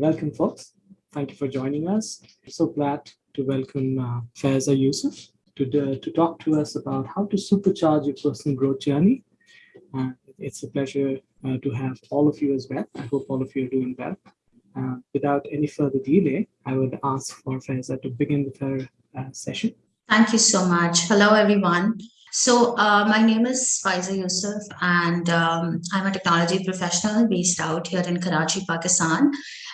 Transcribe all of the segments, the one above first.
Welcome, folks. Thank you for joining us. So glad to welcome uh, Faiza Yusuf to, to talk to us about how to supercharge your personal growth journey. Uh, it's a pleasure uh, to have all of you as well. I hope all of you are doing well. Uh, without any further delay, I would ask for Faiza to begin with her uh, session. Thank you so much. Hello, everyone. So uh, my name is Faiza Yusuf, and um, I'm a technology professional based out here in Karachi, Pakistan.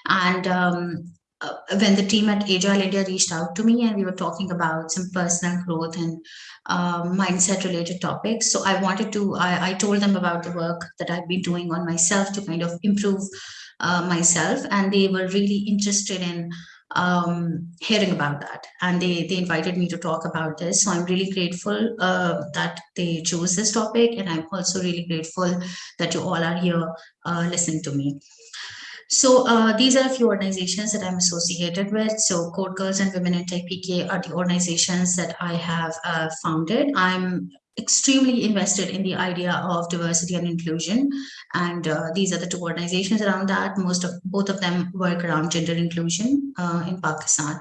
And um, uh, when the team at Agile India reached out to me and we were talking about some personal growth and uh, mindset related topics. So I wanted to, I, I, told them about the work that I've been doing on myself to kind of improve uh, myself. And they were really interested in um, hearing about that. And they, they invited me to talk about this. So I'm really grateful uh, that they chose this topic. And I'm also really grateful that you all are here uh, listening to me. So uh, these are a few organizations that I'm associated with. So Code Girls and Women in Tech PK are the organizations that I have uh, founded. I'm extremely invested in the idea of diversity and inclusion. And uh, these are the two organizations around that. Most of both of them work around gender inclusion uh, in Pakistan.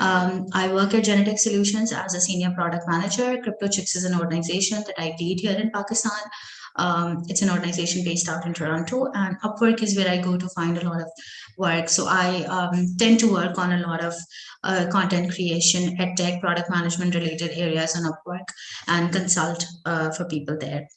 Um, I work at Genetech Solutions as a senior product manager. CryptoChicks is an organization that I lead here in Pakistan. Um, it's an organization based out in Toronto and Upwork is where I go to find a lot of work. So I um, tend to work on a lot of uh, content creation, ed tech, product management related areas on Upwork and consult uh, for people there.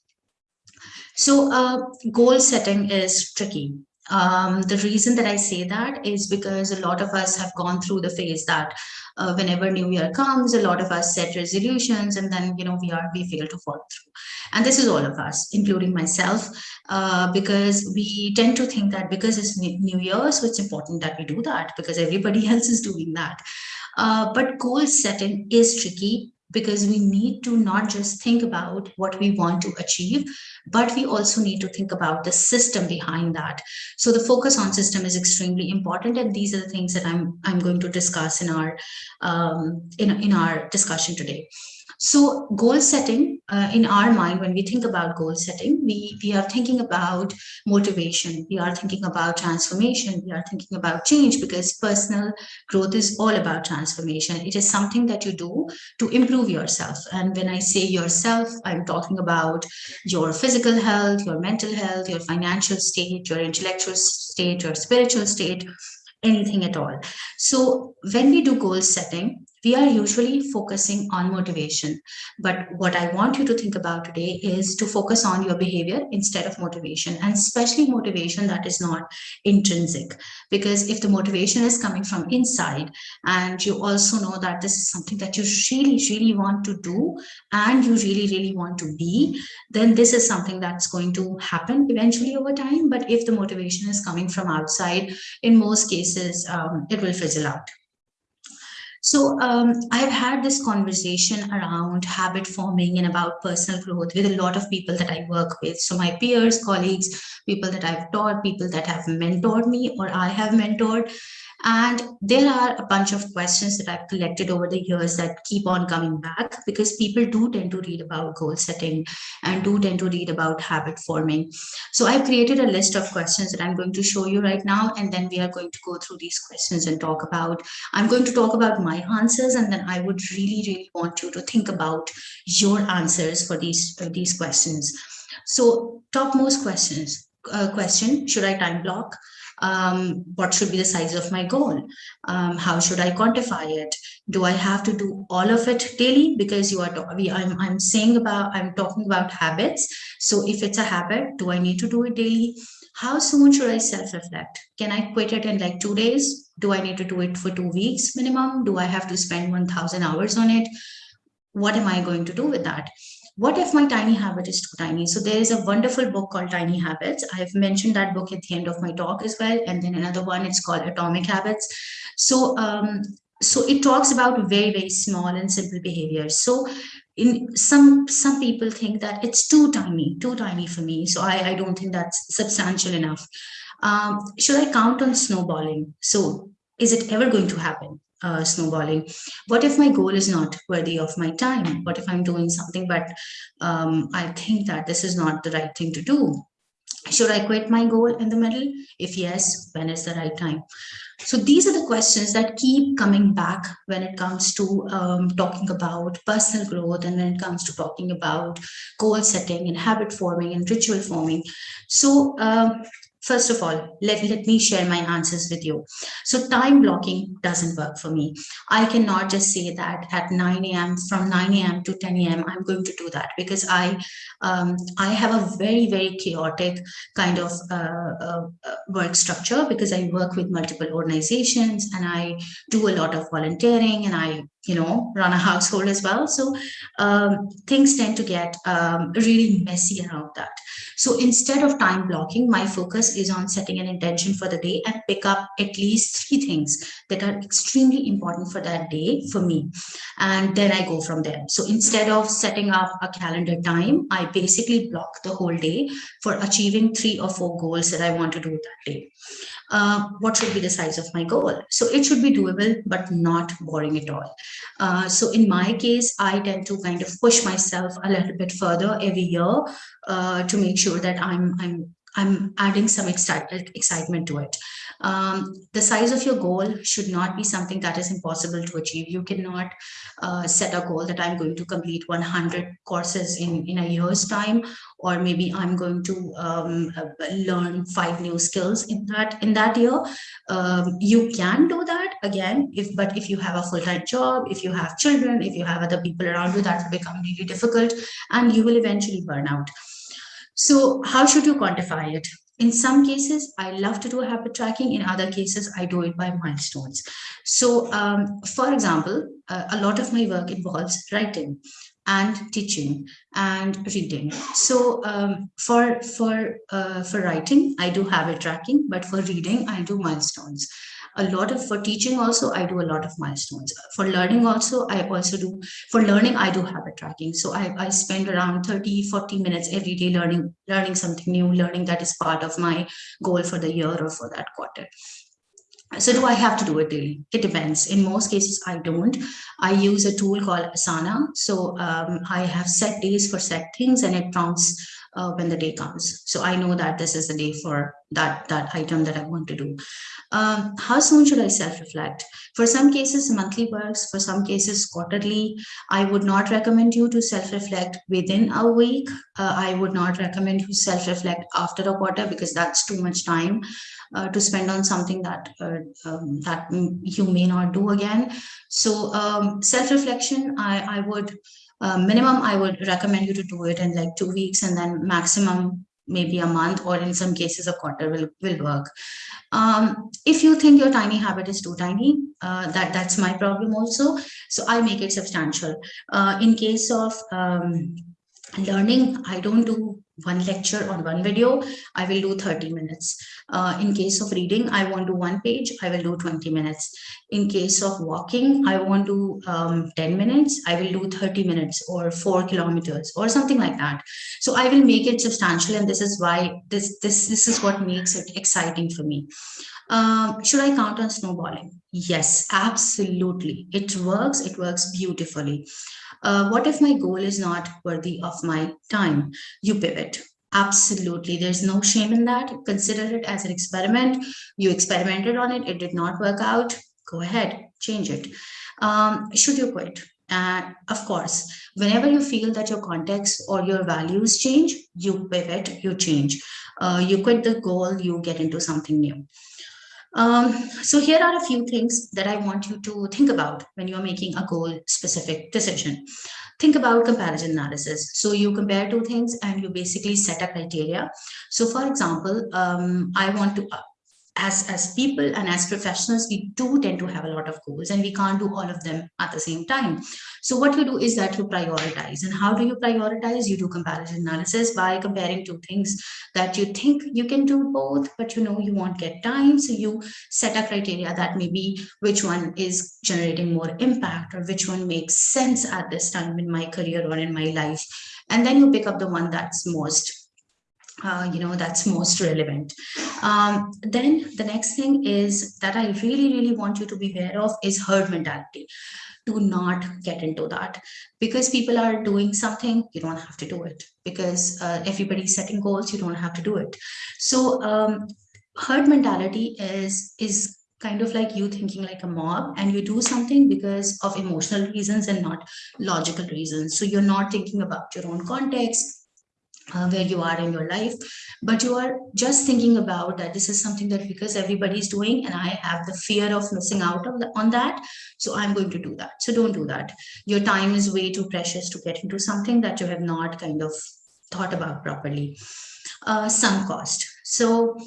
So uh, goal setting is tricky. Um, the reason that I say that is because a lot of us have gone through the phase that uh, whenever new year comes, a lot of us set resolutions and then, you know, we are, we fail to follow through. And this is all of us, including myself, uh, because we tend to think that because it's new year, so it's important that we do that because everybody else is doing that. Uh, but goal setting is tricky because we need to not just think about what we want to achieve, but we also need to think about the system behind that. So the focus on system is extremely important. And these are the things that I'm, I'm going to discuss in our, um, in, in our discussion today. So goal setting uh, in our mind, when we think about goal setting, we, we are thinking about motivation. We are thinking about transformation. We are thinking about change because personal growth is all about transformation. It is something that you do to improve yourself. And when I say yourself, I'm talking about your physical health, your mental health, your financial state, your intellectual state, your spiritual state, anything at all. So when we do goal setting, we are usually focusing on motivation. But what I want you to think about today is to focus on your behavior instead of motivation, and especially motivation that is not intrinsic. Because if the motivation is coming from inside, and you also know that this is something that you really, really want to do, and you really, really want to be, then this is something that's going to happen eventually over time. But if the motivation is coming from outside, in most cases, um, it will fizzle out. So um, I've had this conversation around habit forming and about personal growth with a lot of people that I work with. So my peers, colleagues, people that I've taught, people that have mentored me or I have mentored. And there are a bunch of questions that I've collected over the years that keep on coming back because people do tend to read about goal setting and do tend to read about habit forming. So I've created a list of questions that I'm going to show you right now, and then we are going to go through these questions and talk about, I'm going to talk about my answers, and then I would really, really want you to think about your answers for these, for these questions. So topmost questions, uh, question, should I time block? Um, what should be the size of my goal? Um, how should I quantify it? Do I have to do all of it daily? Because you are, I'm, I'm saying about, I'm talking about habits. So if it's a habit, do I need to do it daily? How soon should I self-reflect? Can I quit it in like two days? Do I need to do it for two weeks minimum? Do I have to spend 1000 hours on it? What am I going to do with that? What if my tiny habit is too tiny? So there is a wonderful book called Tiny Habits. I've mentioned that book at the end of my talk as well. And then another one, it's called Atomic Habits. So, um, so it talks about very, very small and simple behaviors. So in some some people think that it's too tiny, too tiny for me. So I, I don't think that's substantial enough. Um, should I count on snowballing? So is it ever going to happen? Uh, snowballing. What if my goal is not worthy of my time? What if I'm doing something, but um, I think that this is not the right thing to do? should I quit my goal in the middle? If yes, when is the right time? So these are the questions that keep coming back when it comes to um, talking about personal growth and when it comes to talking about goal setting and habit forming and ritual forming. So um, First of all, let, let me share my answers with you. So time blocking doesn't work for me. I cannot just say that at 9 a.m. from 9 a.m. to 10 a.m. I'm going to do that because I um, I have a very, very chaotic kind of uh, uh, uh, work structure because I work with multiple organizations and I do a lot of volunteering and I you know run a household as well so um, things tend to get um, really messy around that so instead of time blocking my focus is on setting an intention for the day and pick up at least three things that are extremely important for that day for me and then i go from there so instead of setting up a calendar time i basically block the whole day for achieving three or four goals that i want to do that day uh, what should be the size of my goal. So it should be doable, but not boring at all. Uh, so in my case, I tend to kind of push myself a little bit further every year uh, to make sure that I'm, I'm I'm adding some excitement to it. Um, the size of your goal should not be something that is impossible to achieve. You cannot uh, set a goal that I'm going to complete 100 courses in, in a year's time, or maybe I'm going to um, learn five new skills in that in that year. Um, you can do that again, if but if you have a full-time job, if you have children, if you have other people around you, that will become really difficult and you will eventually burn out. So how should you quantify it? In some cases, I love to do habit tracking. In other cases, I do it by milestones. So um, for example, uh, a lot of my work involves writing and teaching and reading. So um, for for uh, for writing, I do habit tracking, but for reading, I do milestones a lot of for teaching also i do a lot of milestones for learning also i also do for learning i do habit tracking so i, I spend around 30 40 minutes every day learning learning something new learning that is part of my goal for the year or for that quarter so do I have to do it daily? It depends. In most cases, I don't. I use a tool called Asana. So um, I have set days for set things and it prompts uh, when the day comes. So I know that this is the day for that, that item that I want to do. Um, how soon should I self-reflect? For some cases, monthly works. For some cases, quarterly. I would not recommend you to self-reflect within a week. Uh, I would not recommend you self-reflect after a quarter because that's too much time uh, to spend on something that uh, um, that you may not do again. So um, self-reflection, I, I would uh, minimum, I would recommend you to do it in like two weeks and then maximum maybe a month or in some cases a quarter will, will work. Um, if you think your tiny habit is too tiny, uh, that that's my problem also. So I make it substantial. Uh, in case of um, learning, I don't do one lecture or one video, I will do 30 minutes. Uh, in case of reading, I want to one page, I will do 20 minutes. In case of walking, I want to um, 10 minutes, I will do 30 minutes or four kilometers or something like that. So I will make it substantial and this is why this, this, this is what makes it exciting for me. Um, should I count on snowballing? Yes, absolutely. It works. It works beautifully. Uh, what if my goal is not worthy of my time? You pivot. Absolutely. There's no shame in that. Consider it as an experiment. You experimented on it. It did not work out. Go ahead, change it. Um, should you quit? And of course, whenever you feel that your context or your values change, you pivot, you change. Uh, you quit the goal, you get into something new. Um, so here are a few things that I want you to think about when you're making a goal specific decision. Think about comparison analysis. So you compare two things and you basically set a criteria. So for example, um, I want to as as people and as professionals we do tend to have a lot of goals and we can't do all of them at the same time. So what you do is that you prioritize. And how do you prioritize? You do comparison analysis by comparing two things that you think you can do both but you know you won't get time. So you set a criteria that maybe which one is generating more impact or which one makes sense at this time in my career or in my life. And then you pick up the one that's most uh, you know, that's most relevant. Um, then the next thing is that I really, really want you to be aware of is herd mentality. do not get into that because people are doing something you don't have to do it because uh, everybody's setting goals you don't have to do it so um, herd mentality is is kind of like you thinking like a mob and you do something because of emotional reasons and not logical reasons so you're not thinking about your own context uh, where you are in your life but you are just thinking about that this is something that because everybody's doing and i have the fear of missing out on, the, on that so i'm going to do that. So don't do that. Your time is way too precious to get into something that you have not kind of thought about properly. Uh, cost. So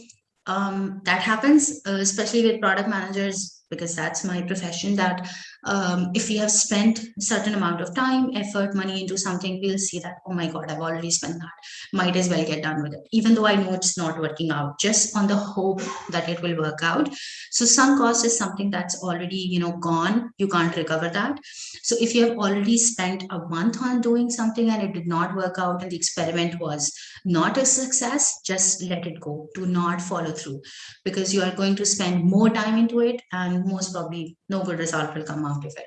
um, that happens uh, especially with product managers because that's my profession that um, if we have spent a certain amount of time, effort, money into something, we'll see that, oh my God, I've already spent that. Might as well get done with it. Even though I know it's not working out, just on the hope that it will work out. So sunk cost is something that's already, you know, gone. You can't recover that. So if you have already spent a month on doing something and it did not work out and the experiment was not a success, just let it go. Do not follow through because you are going to spend more time into it and most probably no good result will come out of it.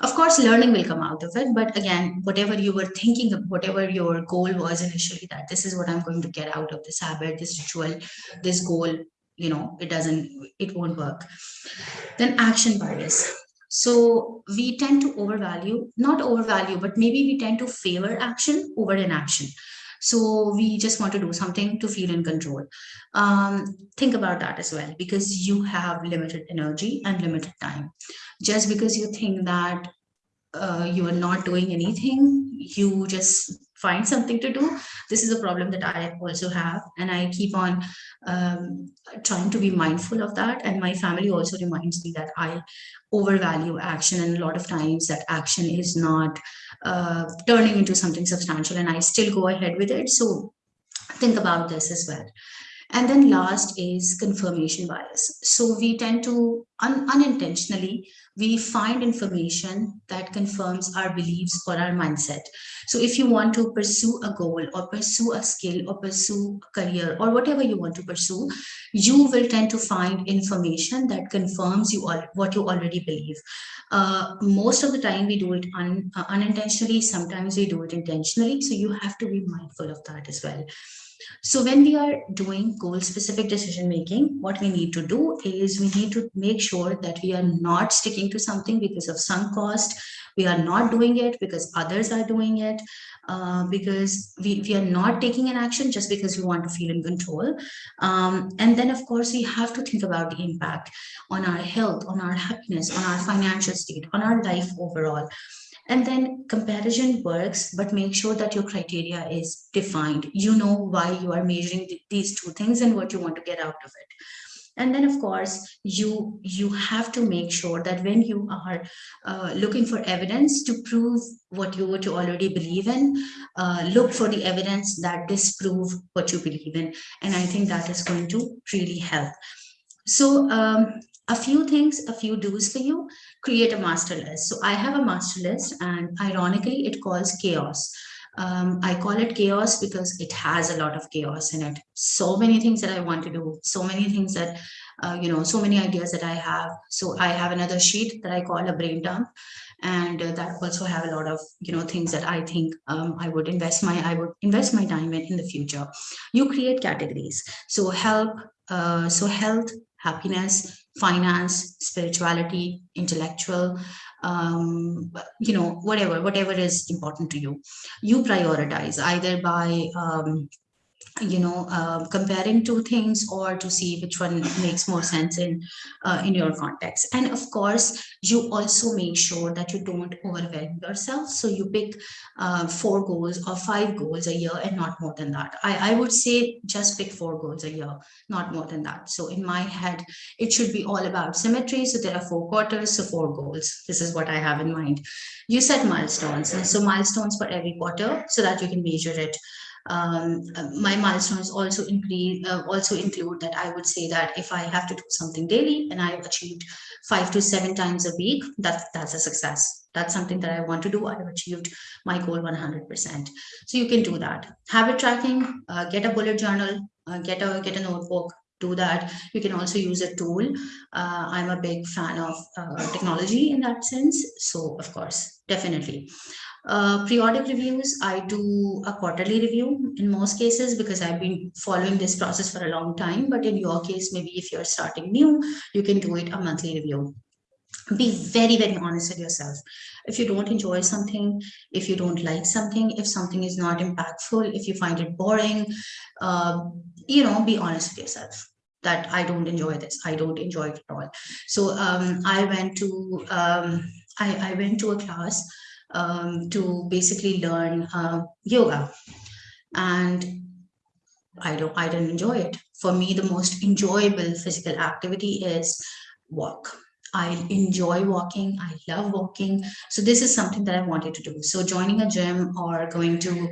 Of course learning will come out of it but again whatever you were thinking of whatever your goal was initially that this is what i'm going to get out of this habit this ritual this goal you know it doesn't it won't work. Then action bias. So we tend to overvalue not overvalue but maybe we tend to favor action over inaction so we just want to do something to feel in control. Um, think about that as well, because you have limited energy and limited time. Just because you think that uh, you are not doing anything, you just find something to do. This is a problem that I also have. And I keep on um, trying to be mindful of that. And my family also reminds me that I overvalue action. And a lot of times that action is not uh, turning into something substantial and I still go ahead with it. So think about this as well. And then last is confirmation bias. So we tend to un unintentionally, we find information that confirms our beliefs or our mindset. So if you want to pursue a goal or pursue a skill or pursue a career or whatever you want to pursue, you will tend to find information that confirms you all what you already believe. Uh, most of the time we do it un, uh, unintentionally, sometimes we do it intentionally. So you have to be mindful of that as well. So when we are doing goal specific decision making, what we need to do is we need to make sure that we are not sticking to something because of sunk cost. We are not doing it because others are doing it. Uh, because we, we are not taking an action just because we want to feel in control. Um, and then, of course, we have to think about the impact on our health, on our happiness, on our financial state, on our life overall. And then comparison works, but make sure that your criteria is defined. You know why you are measuring these two things and what you want to get out of it. And then, of course, you, you have to make sure that when you are uh, looking for evidence to prove what you, what you already believe in, uh, look for the evidence that disprove what you believe in. And I think that is going to really help. So um, a few things, a few do's for you, create a master list. So I have a master list and ironically it calls chaos. Um, I call it chaos because it has a lot of chaos in it. So many things that I want to do, so many things that, uh, you know, so many ideas that I have. So I have another sheet that I call a brain dump and uh, that also have a lot of you know things that i think um, i would invest my i would invest my time in in the future you create categories so help uh, so health happiness, finance, spirituality, intellectual, um, you know, whatever, whatever is important to you. You prioritize either by um, you know, uh, comparing two things or to see which one makes more sense in uh, in your context. And of course, you also make sure that you don't overwhelm yourself. So you pick uh, four goals or five goals a year and not more than that. I, I would say just pick four goals a year, not more than that. So in my head, it should be all about symmetry. So there are four quarters, so four goals. This is what I have in mind. You set milestones. So milestones for every quarter so that you can measure it um, my milestones also increase uh, also include that I would say that if I have to do something daily and I've achieved five to seven times a week, that's that's a success. That's something that I want to do. I've achieved my goal 100%. So you can do that. Habit tracking, uh, get a bullet journal, uh, get a get a notebook, do that. You can also use a tool. Uh, I'm a big fan of uh, technology in that sense. So of course, definitely. Uh, periodic reviews, I do a quarterly review in most cases because I've been following this process for a long time. But in your case, maybe if you're starting new, you can do it a monthly review. Be very, very honest with yourself. If you don't enjoy something, if you don't like something, if something is not impactful, if you find it boring, uh, you know, be honest with yourself that I don't enjoy this. I don't enjoy it at all. So um, I went to um, I, I went to a class um, to basically learn uh, yoga. And I don't I didn't enjoy it. For me, the most enjoyable physical activity is walk. I enjoy walking. I love walking. So this is something that I wanted to do. So joining a gym or going to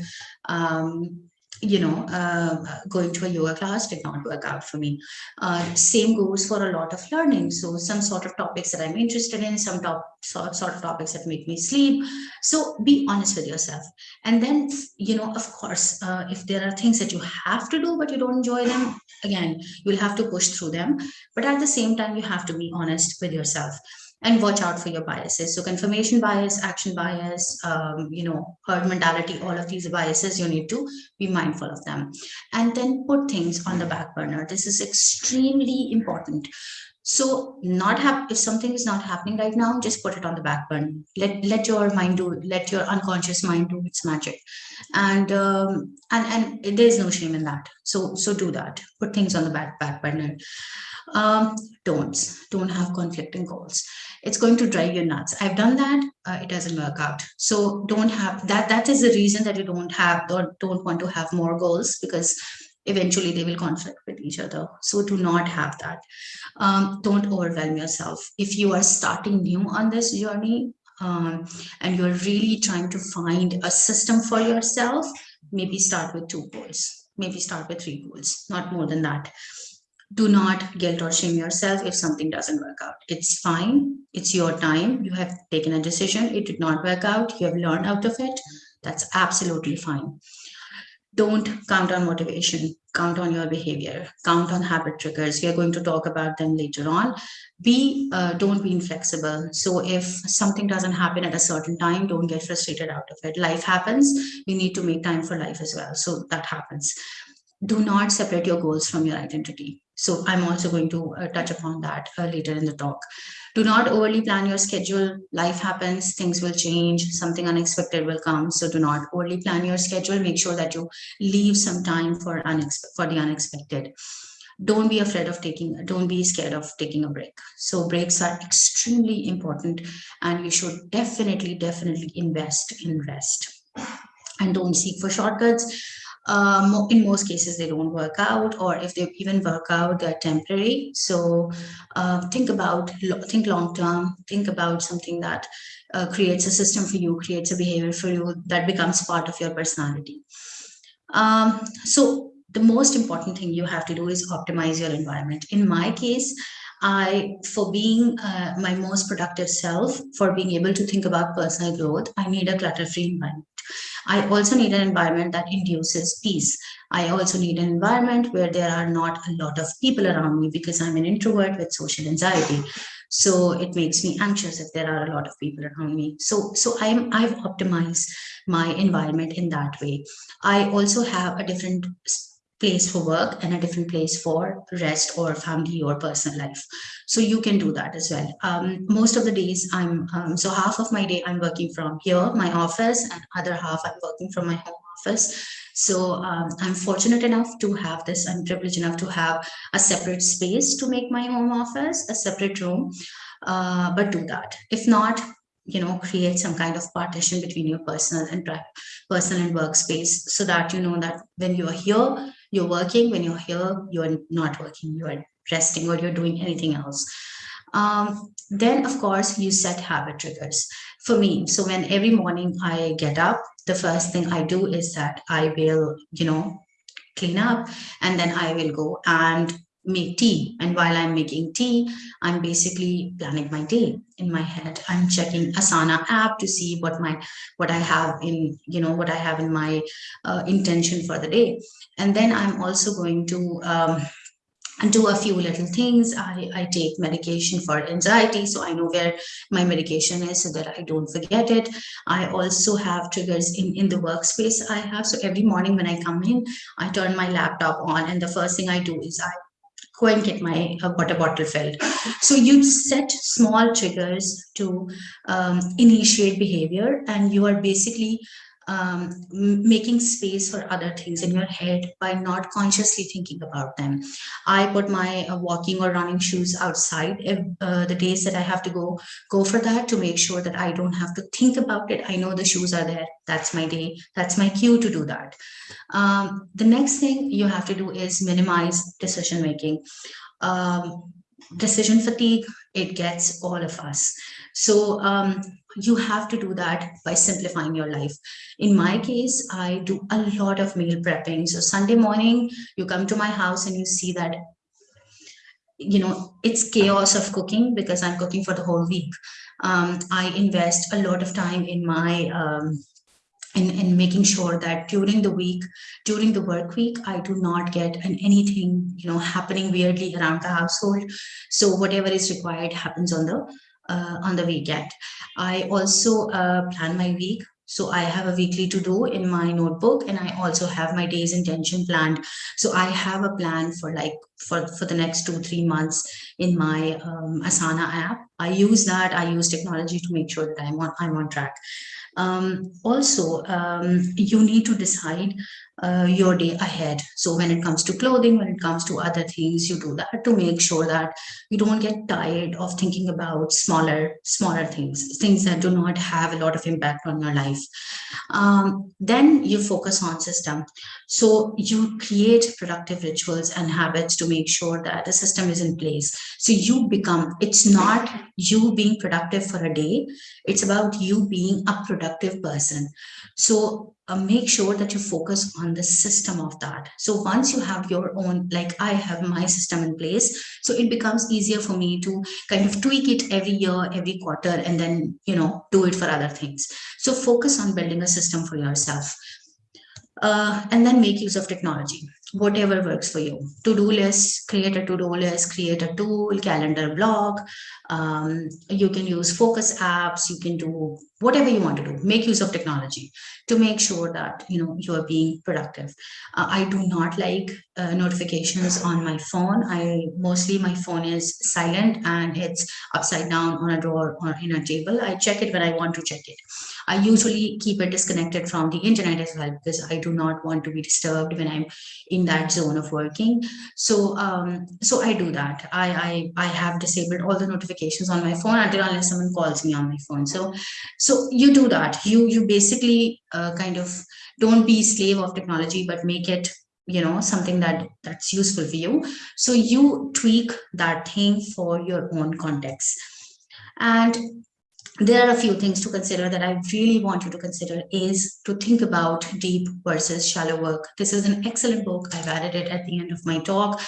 um, you know, uh, going to a yoga class did not work out for me. Uh, same goes for a lot of learning. So some sort of topics that I'm interested in, some top sort, sort of topics that make me sleep. So be honest with yourself. And then, you know, of course, uh, if there are things that you have to do, but you don't enjoy them, again, you'll have to push through them. But at the same time, you have to be honest with yourself and watch out for your biases. So confirmation bias, action bias, um, you know, herd mentality, all of these biases, you need to be mindful of them. And then put things on the back burner. This is extremely important. So not have if something is not happening right now, just put it on the back burner. Let let your mind do let your unconscious mind do its magic, and um, and and there is no shame in that. So so do that. Put things on the back back burner. Um, don'ts don't have conflicting goals it's going to drive you nuts i've done that uh, it doesn't work out so don't have that that is the reason that you don't have don't, don't want to have more goals because eventually they will conflict with each other so do not have that um, don't overwhelm yourself if you are starting new on this journey um, and you're really trying to find a system for yourself maybe start with two goals maybe start with three goals not more than that do not guilt or shame yourself if something doesn't work out. It's fine. It's your time. You have taken a decision. It did not work out. You have learned out of it. That's absolutely fine. Don't count on motivation. Count on your behavior. Count on habit triggers. We are going to talk about them later on. Be uh, don't be inflexible. So if something doesn't happen at a certain time, don't get frustrated out of it. Life happens. We need to make time for life as well. So that happens do not separate your goals from your identity. So I'm also going to uh, touch upon that uh, later in the talk. Do not overly plan your schedule. Life happens, things will change, something unexpected will come. So do not overly plan your schedule. Make sure that you leave some time for, for the unexpected. Don't be afraid of taking, don't be scared of taking a break. So breaks are extremely important and you should definitely, definitely invest in rest and don't seek for shortcuts um, in most cases they don't work out or if they even work out they're temporary. So uh, think about think long term. Think about something that uh, creates a system for you creates a behavior for you that becomes part of your personality. Um, so the most important thing you have to do is optimize your environment. In my case I, for being uh, my most productive self, for being able to think about personal growth, I need a clutter-free environment. I also need an environment that induces peace. I also need an environment where there are not a lot of people around me because I'm an introvert with social anxiety. So it makes me anxious if there are a lot of people around me. So, so I'm, I've optimized my environment in that way. I also have a different place for work and a different place for rest or family or personal life. So you can do that as well. Um, most of the days i'm um, so half of my day i'm working from here my office and other half i'm working from my home office. So um, i'm fortunate enough to have this i'm privileged enough to have a separate space to make my home office a separate room uh, but do that. If not you know create some kind of partition between your personal and personal and workspace so that you know that when you are here you're working when you're here you're not working you're resting or you're doing anything else. Um, then of course you set habit triggers. For me so when every morning i get up the first thing i do is that i will you know clean up and then i will go and make tea and while i'm making tea i'm basically planning my day in my head i'm checking asana app to see what my what i have in you know what i have in my uh, intention for the day and then i'm also going to um, and do a few little things. I, I take medication for anxiety, so I know where my medication is so that I don't forget it. I also have triggers in, in the workspace I have. So every morning when I come in, I turn my laptop on and the first thing I do is I go and get my water bottle filled. So you set small triggers to um, initiate behavior and you are basically um, making space for other things in your head by not consciously thinking about them. I put my uh, walking or running shoes outside if, uh, the days that I have to go go for that to make sure that I don't have to think about it. I know the shoes are there. That's my day. That's my cue to do that. Um, the next thing you have to do is minimize decision making. Um, decision fatigue, it gets all of us. So um, you have to do that by simplifying your life. In my case, I do a lot of meal prepping. So Sunday morning, you come to my house and you see that, you know, it's chaos of cooking because I'm cooking for the whole week. Um, I invest a lot of time in my um, in, in making sure that during the week, during the work week, I do not get an anything, you know, happening weirdly around the household. So whatever is required happens on the uh, on the weekend. I also uh, plan my week. So I have a weekly to do in my notebook and I also have my day's intention planned. So I have a plan for like for, for the next two, three months in my um, Asana app. I use that. I use technology to make sure that I'm on, I'm on track. Um, also, um, you need to decide uh, your day ahead. So when it comes to clothing, when it comes to other things, you do that to make sure that you don't get tired of thinking about smaller, smaller things, things that do not have a lot of impact on your life. Um, then you focus on system. So you create productive rituals and habits to make sure that the system is in place. So you become, it's not you being productive for a day, it's about you being a productive person. So uh, make sure that you focus on the system of that. So once you have your own, like I have my system in place, so it becomes easier for me to kind of tweak it every year, every quarter, and then, you know, do it for other things. So focus on building a system for yourself. Uh, and then make use of technology whatever works for you. To-do list, create a to-do list, create a tool, calendar block. Um, you can use focus apps. You can do whatever you want to do. Make use of technology to make sure that you know you are being productive. Uh, I do not like uh, notifications on my phone. I mostly my phone is silent and it's upside down on a drawer or in a table. I check it when I want to check it. I usually keep it disconnected from the internet as well because I do not want to be disturbed when I'm in that zone of working. So um, so I do that. I, I I have disabled all the notifications on my phone until unless someone calls me on my phone. So so you do that. You you basically uh, kind of don't be slave of technology, but make it you know something that that's useful for you so you tweak that thing for your own context and there are a few things to consider that I really want you to consider is to think about deep versus shallow work. This is an excellent book. I've added it at the end of my talk.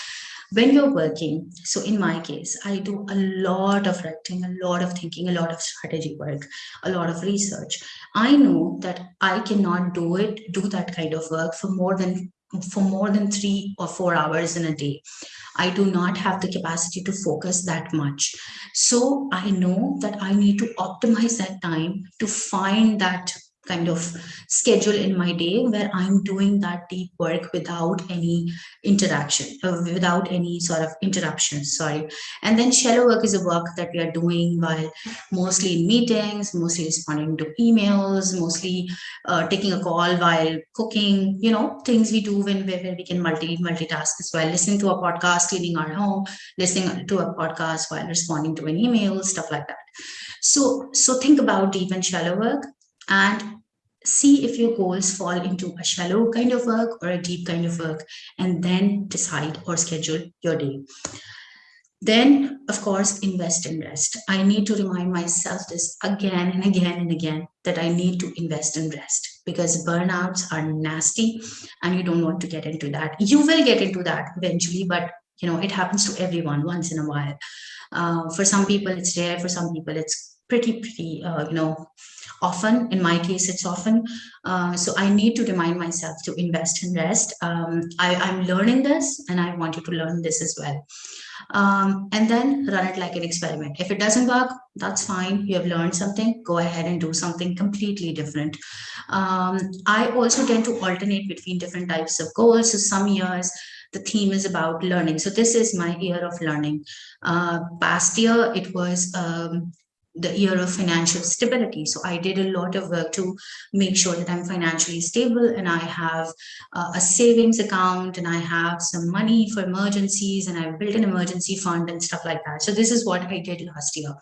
When you're working, so in my case, I do a lot of writing, a lot of thinking, a lot of strategy work, a lot of research. I know that I cannot do it, do that kind of work for more than for more than three or four hours in a day. I do not have the capacity to focus that much. So I know that I need to optimize that time to find that kind of schedule in my day where I'm doing that deep work without any interaction, uh, without any sort of interruptions, sorry. And then shallow work is a work that we are doing while mostly in meetings, mostly responding to emails, mostly uh, taking a call while cooking, you know, things we do when we can multi multitask as well, listening to a podcast, cleaning our home, listening to a podcast while responding to an email, stuff like that. So, so think about deep and shallow work and see if your goals fall into a shallow kind of work or a deep kind of work, and then decide or schedule your day. Then, of course, invest in rest. I need to remind myself this again and again and again that I need to invest in rest because burnouts are nasty and you don't want to get into that. You will get into that eventually, but you know, it happens to everyone once in a while. Uh, for some people, it's rare. For some people, it's pretty, pretty, uh, you know, often. In my case, it's often. Uh, so I need to remind myself to invest and rest. Um, I, I'm learning this and I want you to learn this as well. Um, and then run it like an experiment. If it doesn't work, that's fine. You have learned something, go ahead and do something completely different. Um, I also tend to alternate between different types of goals. So some years the theme is about learning. So this is my year of learning. Uh, past year, it was um, the year of financial stability. So I did a lot of work to make sure that I'm financially stable and I have uh, a savings account and I have some money for emergencies and I've built an emergency fund and stuff like that. So this is what I did last year.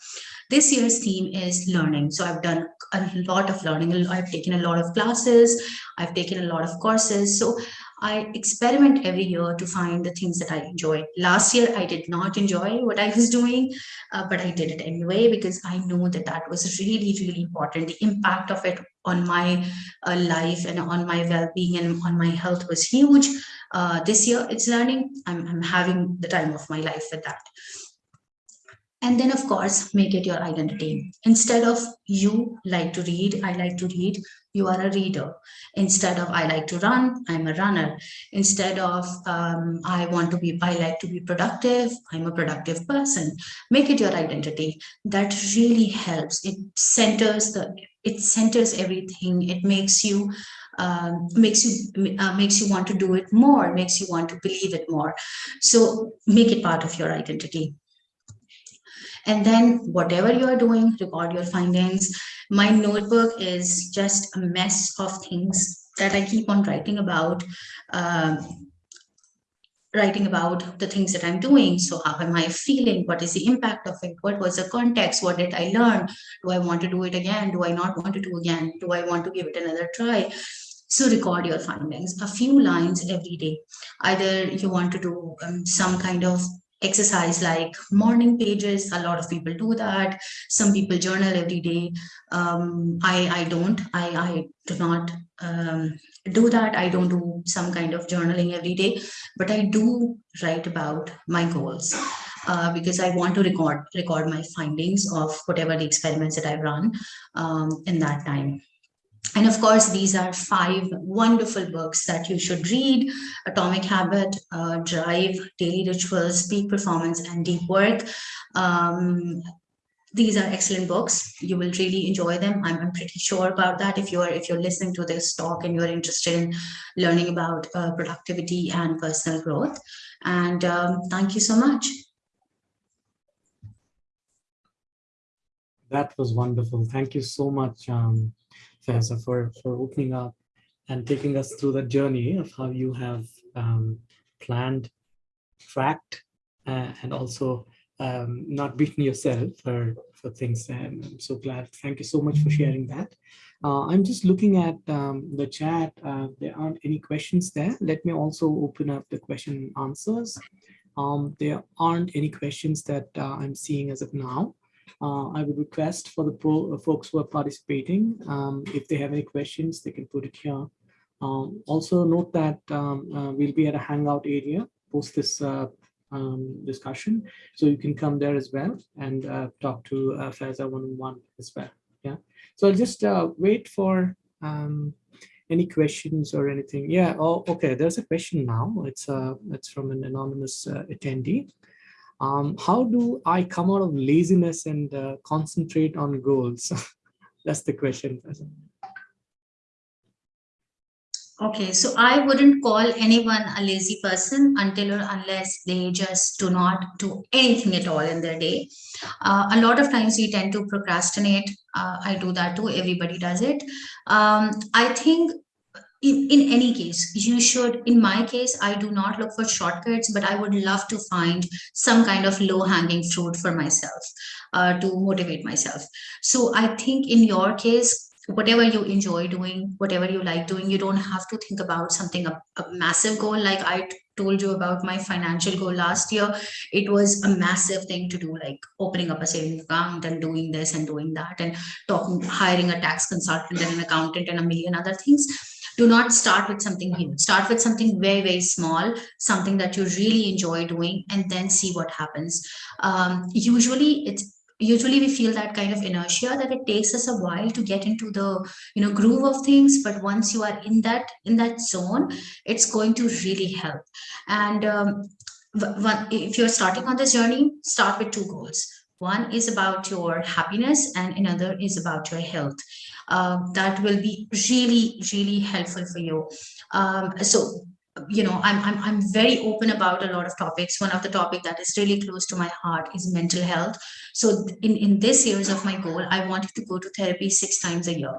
This year's theme is learning. So I've done a lot of learning. I've taken a lot of classes. I've taken a lot of courses. So I experiment every year to find the things that I enjoy. Last year, I did not enjoy what I was doing, uh, but I did it anyway because I know that that was really, really important. The impact of it on my uh, life and on my well-being and on my health was huge. Uh, this year, it's learning. I'm, I'm having the time of my life with that. And then, of course, make it your identity. Instead of you like to read, I like to read, you are a reader. Instead of I like to run, I'm a runner. Instead of um, I want to be, I like to be productive, I'm a productive person. Make it your identity. That really helps. It centers the, it centers everything. It makes you um, makes you uh, makes you want to do it more, makes you want to believe it more. So make it part of your identity. And then whatever you are doing, record your findings. My notebook is just a mess of things that I keep on writing about. Uh, writing about the things that I'm doing. So how am I feeling? What is the impact of it? What was the context? What did I learn? Do I want to do it again? Do I not want to do again? Do I want to give it another try? So record your findings, a few lines every day. Either you want to do um, some kind of exercise like morning pages. A lot of people do that. Some people journal every day. Um, i i don't. I i do not um, do that. I don't do some kind of journaling every day but i do write about my goals uh, because I want to record record my findings of whatever the experiments that I've run um, in that time. And of course, these are five wonderful books that you should read. Atomic Habit, uh, Drive, Daily Rituals, Peak Performance, and Deep Work. Um, these are excellent books. You will really enjoy them. I'm, I'm, pretty sure about that. If you're if you're listening to this talk and you're interested in learning about uh, productivity and personal growth. And um, thank you so much. That was wonderful. Thank you so much. Um, Faiza, for, for opening up and taking us through the journey of how you have um, planned, tracked, uh, and also um, not beaten yourself for, for things. And I'm so glad. Thank you so much for sharing that. Uh, I'm just looking at um, the chat. Uh, there aren't any questions there. Let me also open up the question and answers. Um, there aren't any questions that uh, I'm seeing as of now uh, I would request for the uh, folks who are participating, um, if they have any questions, they can put it here. Um, also note that um, uh, we'll be at a hangout area post this uh, um, discussion. So you can come there as well and uh, talk to uh, Faiza one-on-one as well. Yeah. So I'll just wait for um, any questions or anything. Yeah. Oh, okay. There's a question now. It's uh, it's from an anonymous attendee um, how do I come out of laziness and uh, concentrate on goals? That's the question. Okay, so I wouldn't call anyone a lazy person until or unless they just do not do anything at all in their day. Uh, a lot of times we tend to procrastinate. Uh, I do that too. Everybody does it. Um, I think in, in any case, you should, in my case, I do not look for shortcuts, but I would love to find some kind of low hanging fruit for myself uh, to motivate myself. So I think in your case, whatever you enjoy doing, whatever you like doing, you don't have to think about something, a, a massive goal. Like I told you about my financial goal last year, it was a massive thing to do, like opening up a savings account and doing this and doing that and talking, hiring a tax consultant and an accountant and a million other things do not start with something huge. Start with something very very small something that you really enjoy doing and then see what happens. Um, usually it's usually we feel that kind of inertia that it takes us a while to get into the you know groove of things but once you are in that in that zone it's going to really help. And um, if you're starting on this journey start with two goals one is about your happiness and another is about your health. Uh, that will be really really helpful for you. Um, so you know I'm, I'm i'm very open about a lot of topics. One of the topic that is really close to my heart is mental health. So in in this years of my goal i wanted to go to therapy six times a year.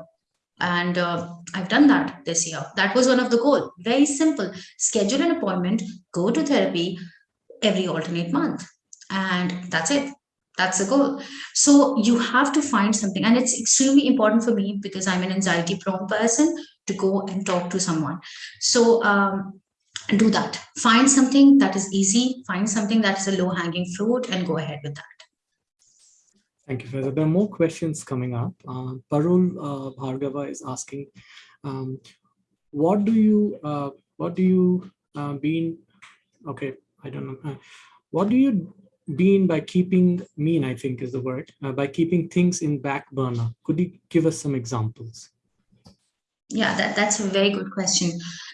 And uh, i've done that this year. That was one of the goal. Very simple. Schedule an appointment go to therapy every alternate month. And that's it that's the goal so you have to find something and it's extremely important for me because i'm an anxiety prone person to go and talk to someone so um, do that. Find something that is easy, find something that's a low hanging fruit and go ahead with that. Thank you, Faiza. There are more questions coming up. Uh, Parul uh, Bhargava is asking, um, what do you, uh, what do you uh, mean, okay, I don't know, uh, what do you mean by keeping, mean I think is the word, uh, by keeping things in back burner? Could you give us some examples? Yeah, that, that's a very good question.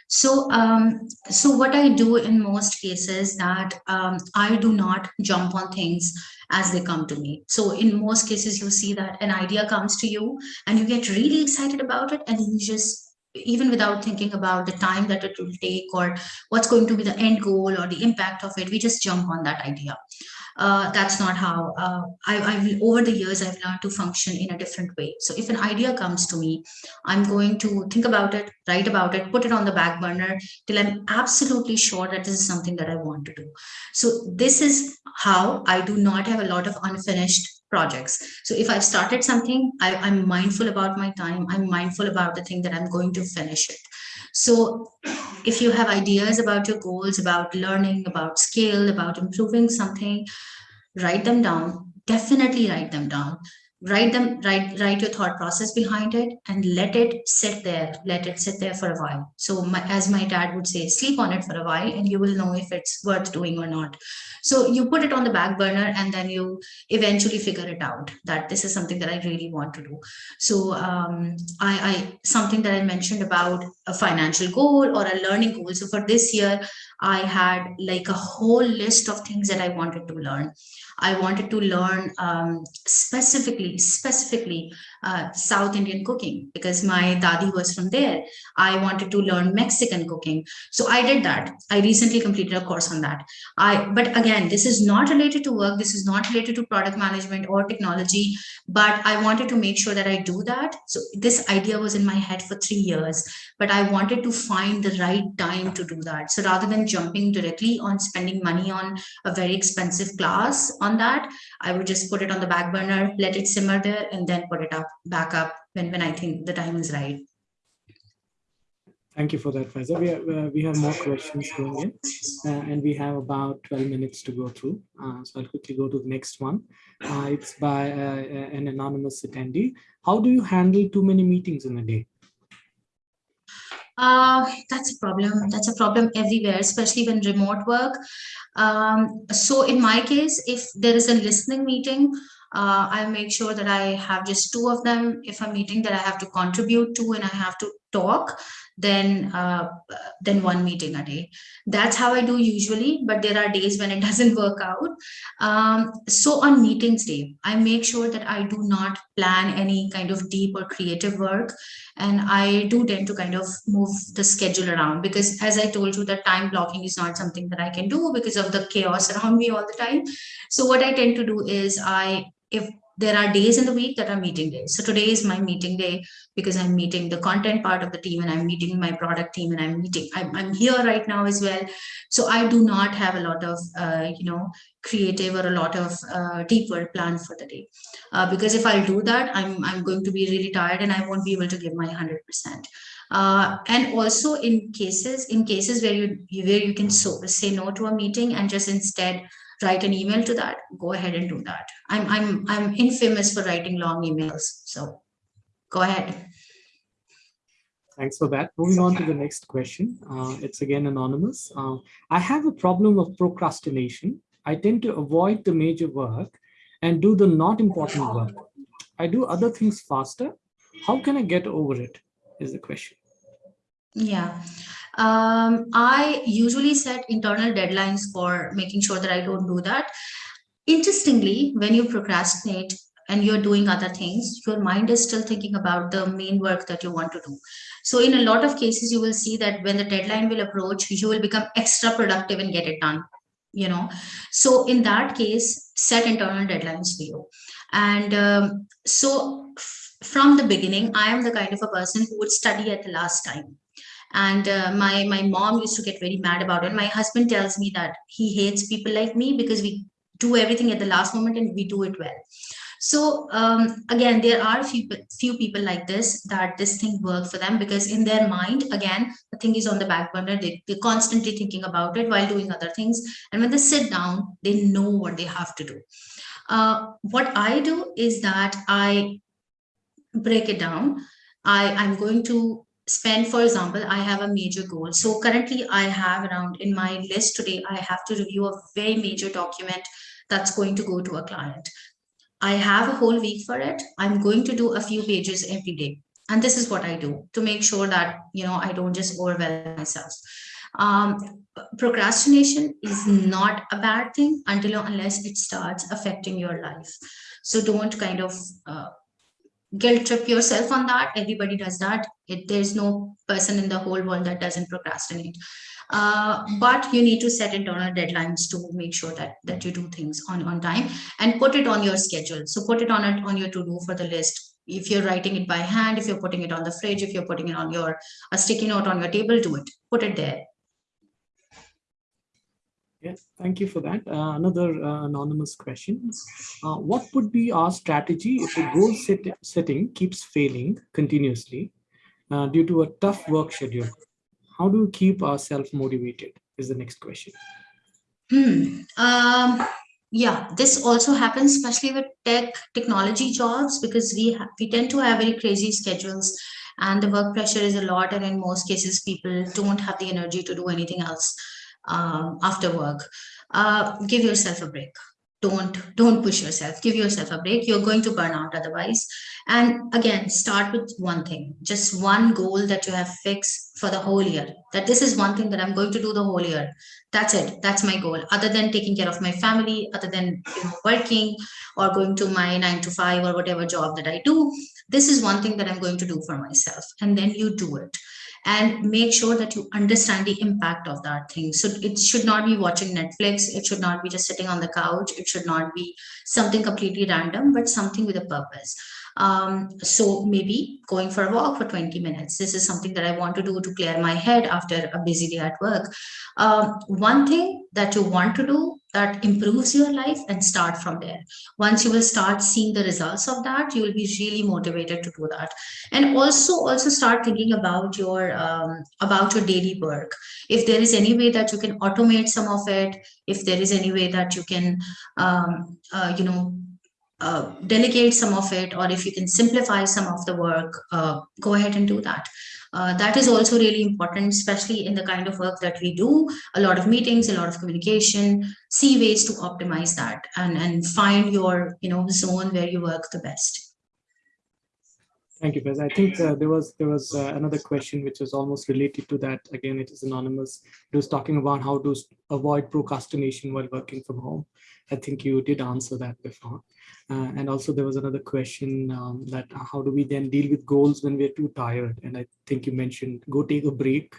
So, um, so what I do in most cases that um, I do not jump on things as they come to me. So in most cases, you see that an idea comes to you and you get really excited about it and you just even without thinking about the time that it will take or what's going to be the end goal or the impact of it, we just jump on that idea uh, that's not how uh, I, I over the years I've learned to function in a different way. So if an idea comes to me, I'm going to think about it, write about it, put it on the back burner till I'm absolutely sure that this is something that I want to do. So this is how I do not have a lot of unfinished projects. So if I've started something, I, I'm mindful about my time. I'm mindful about the thing that I'm going to finish it. So if you have ideas about your goals, about learning, about skill, about improving something, write them down. Definitely write them down write them write write your thought process behind it and let it sit there let it sit there for a while. So my, as my dad would say sleep on it for a while and you will know if it's worth doing or not. So you put it on the back burner and then you eventually figure it out that this is something that i really want to do. So um, I, I something that i mentioned about a financial goal or a learning goal. So for this year i had like a whole list of things that i wanted to learn I wanted to learn um, specifically, specifically uh, South Indian cooking because my dadi was from there. I wanted to learn Mexican cooking. So I did that. I recently completed a course on that. I But again, this is not related to work. This is not related to product management or technology, but I wanted to make sure that I do that. So this idea was in my head for three years, but I wanted to find the right time to do that. So rather than jumping directly on spending money on a very expensive class on that, I would just put it on the back burner, let it simmer there, and then put it up back up when, when I think the time is right. Thank you for that, Faiza. We, have, uh, we have more questions going in, uh, and we have about 12 minutes to go through. Uh, so I'll quickly go to the next one. Uh, it's by uh, an anonymous attendee. How do you handle too many meetings in a day? Uh, that's a problem. That's a problem everywhere, especially when remote work. Um, so in my case, if there is a listening meeting, uh, I make sure that I have just two of them. If a meeting that I have to contribute to and I have to talk, then uh, then one meeting a day. That's how I do usually, but there are days when it doesn't work out. Um, so on meetings day, I make sure that I do not plan any kind of deep or creative work. And I do tend to kind of move the schedule around because as I told you, that time blocking is not something that I can do because of the chaos around me all the time. So what I tend to do is I if there are days in the week that are meeting days. So today is my meeting day because I'm meeting the content part of the team and I'm meeting my product team and I'm meeting, I'm, I'm here right now as well. So I do not have a lot of, uh, you know, creative or a lot of uh, deep work planned for the day. Uh, because if I do that, I'm, I'm going to be really tired and I won't be able to give my 100%. Uh, and also in cases, in cases where you, where you can so, say no to a meeting and just instead write an email to that, go ahead and do that. I'm, I'm, I'm infamous for writing long emails. So go ahead. Thanks for that. Moving on to the next question. Uh, it's again anonymous. Uh, I have a problem of procrastination. I tend to avoid the major work and do the not important work. I do other things faster. How can I get over it? Is the question. Yeah. Um, I usually set internal deadlines for making sure that I don't do that. Interestingly, when you procrastinate and you're doing other things, your mind is still thinking about the main work that you want to do. So in a lot of cases, you will see that when the deadline will approach, you will become extra productive and get it done you know so in that case set internal deadlines for you and um, so from the beginning i am the kind of a person who would study at the last time and uh, my my mom used to get very mad about it my husband tells me that he hates people like me because we do everything at the last moment and we do it well so um, again, there are few few people like this that this thing works for them because in their mind, again, the thing is on the back burner. They, they're constantly thinking about it while doing other things. And when they sit down, they know what they have to do. Uh, what I do is that I break it down. I, I'm going to spend, for example, I have a major goal. So currently I have around in my list today, I have to review a very major document that's going to go to a client. I have a whole week for it. I'm going to do a few pages every day. And this is what I do to make sure that, you know, I don't just overwhelm myself. Um, procrastination is not a bad thing until or unless it starts affecting your life. So don't kind of uh, guilt trip yourself on that. Everybody does that. It, there's no person in the whole world that doesn't procrastinate. Uh, but you need to set internal deadlines to make sure that that you do things on on time and put it on your schedule so put it on it on your to do for the list if you're writing it by hand if you're putting it on the fridge if you're putting it on your a sticky note on your table do it put it there Yes, thank you for that. Uh, another uh, anonymous question. Uh, what would be our strategy if the goal set setting keeps failing continuously uh, due to a tough work schedule? how do we keep ourselves motivated is the next question hmm. um, yeah this also happens especially with tech technology jobs because we we tend to have very crazy schedules and the work pressure is a lot and in most cases people don't have the energy to do anything else um, after work uh, give yourself a break. Don't don't push yourself. Give yourself a break. You're going to burn out otherwise. And again start with one thing just one goal that you have fixed for the whole year. That this is one thing that i'm going to do the whole year. That's it. That's my goal. Other than taking care of my family other than you know working or going to my nine to five or whatever job that i do this is one thing that i'm going to do for myself. And then you do it and make sure that you understand the impact of that thing. So it should not be watching Netflix. It should not be just sitting on the couch. It should not be something completely random, but something with a purpose. Um, so maybe going for a walk for 20 minutes. This is something that I want to do to clear my head after a busy day at work. Um, one thing that you want to do that improves your life and start from there. Once you will start seeing the results of that, you will be really motivated to do that. And also, also start thinking about your um, about your daily work. If there is any way that you can automate some of it, if there is any way that you can, um, uh, you know, uh, delegate some of it, or if you can simplify some of the work, uh, go ahead and do that. Uh, that is also really important, especially in the kind of work that we do, a lot of meetings, a lot of communication, see ways to optimize that and, and find your you know zone where you work the best. Thank you, Faiz. I think uh, there was there was uh, another question which was almost related to that. Again, it is anonymous. It was talking about how to avoid procrastination while working from home. I think you did answer that before. Uh, and also there was another question um, that how do we then deal with goals when we're too tired? And I think you mentioned go take a break.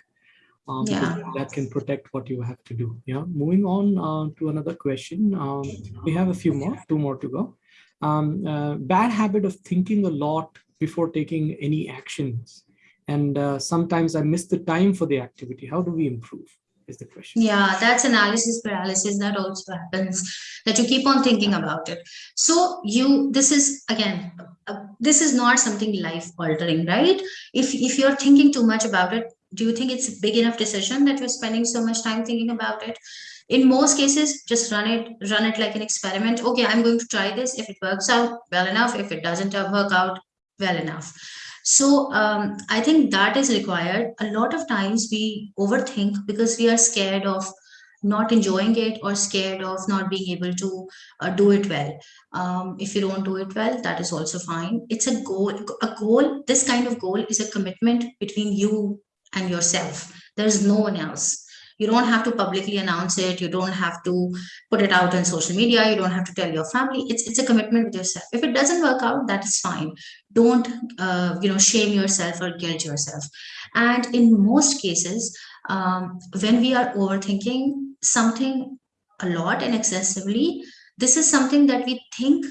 Um, yeah. that can protect what you have to do. Yeah. Moving on uh, to another question. Um, we have a few more, two more to go. Um, uh, bad habit of thinking a lot before taking any actions. And uh, sometimes I miss the time for the activity. How do we improve? is the question. Yeah, that's analysis paralysis that also happens, that you keep on thinking about it. So you, this is, again, uh, this is not something life altering, right? If, if you're thinking too much about it, do you think it's a big enough decision that you're spending so much time thinking about it? In most cases, just run it, run it like an experiment. Okay, I'm going to try this. If it works out well enough, if it doesn't work out well enough so um, I think that is required. A lot of times we overthink because we are scared of not enjoying it or scared of not being able to uh, do it well. Um, if you don't do it well, that is also fine. It's a goal. A goal, this kind of goal is a commitment between you and yourself. There's no one else. You don't have to publicly announce it. You don't have to put it out on social media. You don't have to tell your family. It's, it's a commitment with yourself. If it doesn't work out, that is fine. Don't, uh, you know, shame yourself or guilt yourself. And in most cases, um, when we are overthinking something a lot and excessively, this is something that we think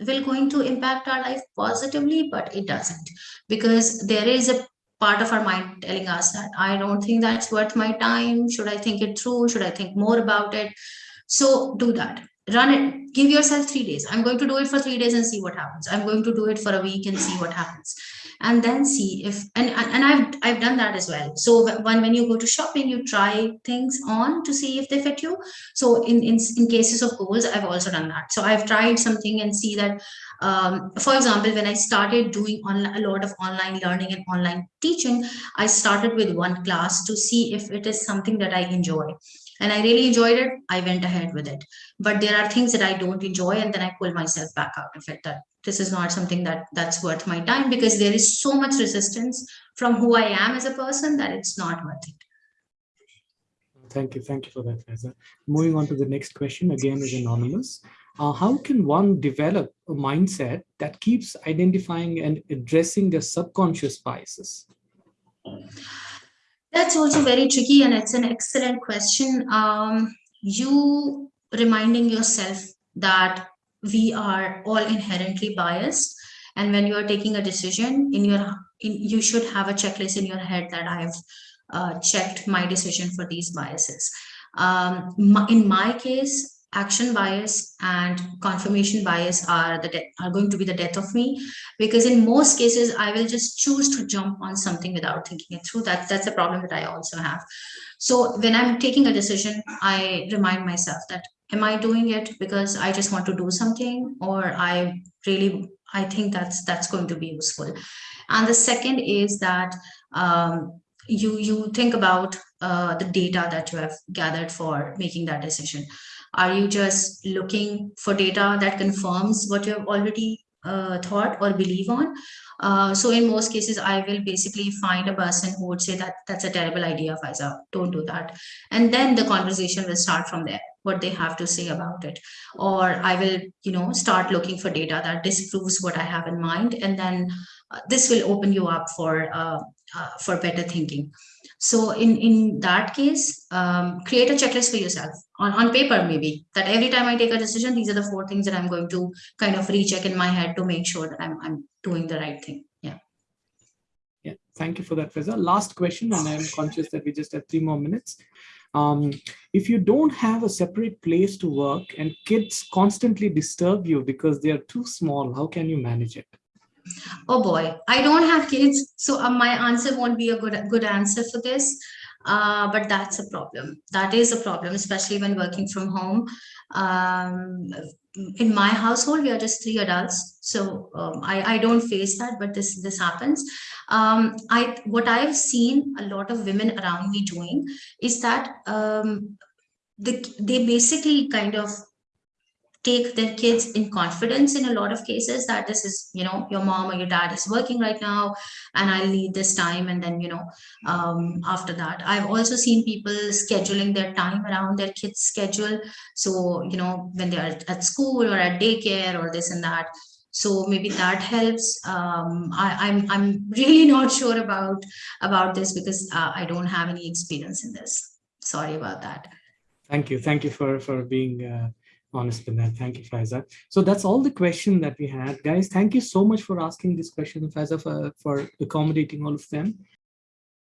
will going to impact our life positively, but it doesn't because there is a part of our mind telling us that I don't think that's worth my time. Should I think it through? Should I think more about it? So do that. Run it. Give yourself three days. I'm going to do it for three days and see what happens. I'm going to do it for a week and see what happens. And then see if and and I've I've done that as well. So when when you go to shopping, you try things on to see if they fit you. So in in in cases of goals, I've also done that. So I've tried something and see that um, for example, when I started doing a lot of online learning and online teaching, I started with one class to see if it is something that I enjoy. And I really enjoyed it. I went ahead with it. But there are things that I don't enjoy, and then I pull myself back out of it. That this is not something that that's worth my time because there is so much resistance from who I am as a person that it's not worth it. Thank you. Thank you for that, Faiza. Moving on to the next question, again is anonymous. Uh, how can one develop a mindset that keeps identifying and addressing their subconscious biases? That's also very tricky and it's an excellent question. Um, you reminding yourself that we are all inherently biased and when you are taking a decision in your in, you should have a checklist in your head that I've uh, checked my decision for these biases. Um, my, in my case, action bias and confirmation bias are the are going to be the death of me. Because in most cases i will just choose to jump on something without thinking it through. That that's a problem that i also have. So when i'm taking a decision i remind myself that am i doing it because i just want to do something or i really i think that's that's going to be useful? And the second is that um, you you think about uh, the data that you have gathered for making that decision are you just looking for data that confirms what you have already uh, thought or believe on? Uh, so in most cases, I will basically find a person who would say that that's a terrible idea, Faiza, don't do that. And then the conversation will start from there, what they have to say about it. Or I will, you know, start looking for data that disproves what I have in mind. And then uh, this will open you up for, uh, uh, for better thinking. So in, in that case, um, create a checklist for yourself on, on paper, maybe that every time I take a decision, these are the four things that I'm going to kind of recheck in my head to make sure that I'm, I'm doing the right thing. Yeah. Yeah. Thank you for that, Faiza. Last question, and I'm conscious that we just have three more minutes. Um, if you don't have a separate place to work and kids constantly disturb you because they are too small, how can you manage it? Oh boy, I don't have kids, so uh, my answer won't be a good good answer for this. Uh, but that's a problem. That is a problem, especially when working from home. Um, in my household, we are just three adults, so um, I, I don't face that, but this this happens. Um, I what I've seen a lot of women around me doing is that um, the, they basically kind of take their kids in confidence in a lot of cases that this is you know your mom or your dad is working right now and i'll need this time and then you know um, after that. I've also seen people scheduling their time around their kids schedule. So you know when they're at school or at daycare or this and that. So maybe that helps. Um, I, am I'm, I'm really not sure about about this because uh, i don't have any experience in this. Sorry about that. Thank you. Thank you for for being uh, honest with that. Thank you, Faiza. So that's all the question that we had. Guys, thank you so much for asking this question, Faiza, for, for accommodating all of them.